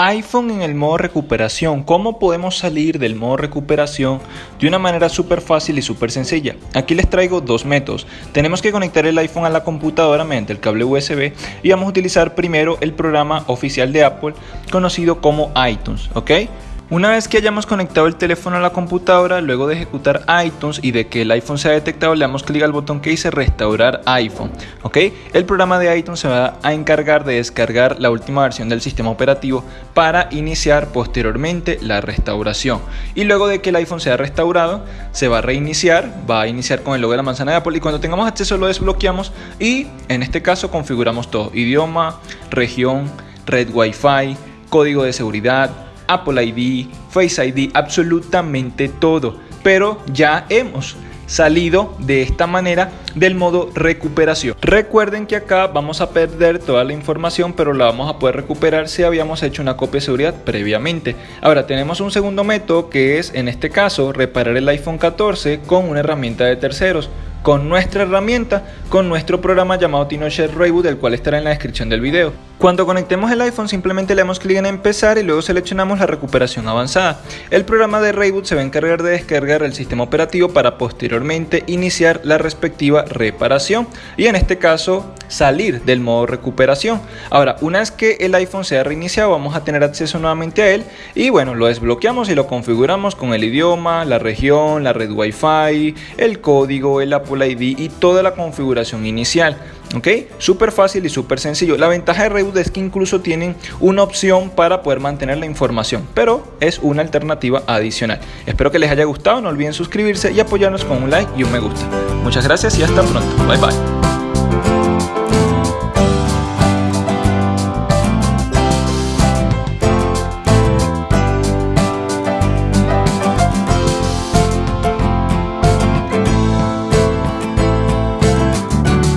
iPhone en el modo recuperación. ¿Cómo podemos salir del modo recuperación de una manera súper fácil y súper sencilla? Aquí les traigo dos métodos. Tenemos que conectar el iPhone a la computadora mediante el cable USB y vamos a utilizar primero el programa oficial de Apple conocido como iTunes, ¿ok? Una vez que hayamos conectado el teléfono a la computadora, luego de ejecutar iTunes y de que el iPhone sea detectado, le damos clic al botón que dice restaurar iPhone. ¿ok? El programa de iTunes se va a encargar de descargar la última versión del sistema operativo para iniciar posteriormente la restauración. Y luego de que el iPhone sea restaurado, se va a reiniciar, va a iniciar con el logo de la manzana de Apple y cuando tengamos acceso lo desbloqueamos y en este caso configuramos todo, idioma, región, red Wi-Fi, código de seguridad, Apple ID, Face ID, absolutamente todo. Pero ya hemos salido de esta manera del modo recuperación. Recuerden que acá vamos a perder toda la información, pero la vamos a poder recuperar si habíamos hecho una copia de seguridad previamente. Ahora tenemos un segundo método que es en este caso reparar el iPhone 14 con una herramienta de terceros con nuestra herramienta, con nuestro programa llamado TinoShare Reboot, el cual estará en la descripción del video. Cuando conectemos el iPhone simplemente le damos clic en empezar y luego seleccionamos la recuperación avanzada. El programa de Reboot se va a encargar de descargar el sistema operativo para posteriormente iniciar la respectiva reparación y en este caso salir del modo recuperación. Ahora, una vez que el iPhone sea reiniciado vamos a tener acceso nuevamente a él y bueno, lo desbloqueamos y lo configuramos con el idioma, la región, la red Wi-Fi, el código, el Apple ID y toda la configuración inicial. ¿Ok? Súper fácil y súper sencillo. La ventaja de Reboot es que incluso tienen una opción para poder mantener la información, pero es una alternativa adicional. Espero que les haya gustado, no olviden suscribirse y apoyarnos con un like y un me gusta. Muchas gracias y hasta pronto. Bye bye.